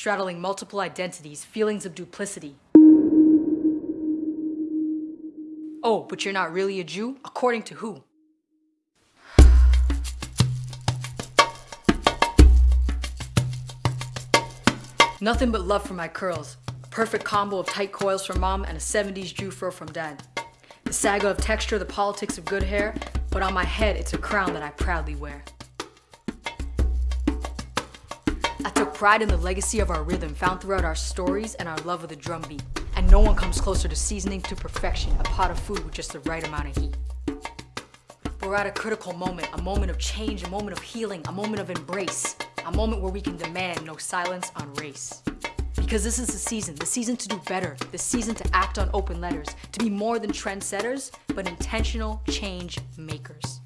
straddling multiple identities, feelings of duplicity. Oh, but you're not really a Jew? According to who? Nothing but love for my curls. A perfect combo of tight coils from mom and a 70s Jew fro from dad. The saga of texture, the politics of good hair, but on my head it's a crown that I proudly wear. I took pride in the legacy of our rhythm found throughout our stories and our love of the drum beat. And no one comes closer to seasoning to perfection a pot of food with just the right amount of heat. We're at a critical moment, a moment of change, a moment of healing, a moment of embrace, a moment where we can demand no silence on race. Because this is the season, the season to do better, the season to act on open letters, to be more than trendsetters, but intentional change makers.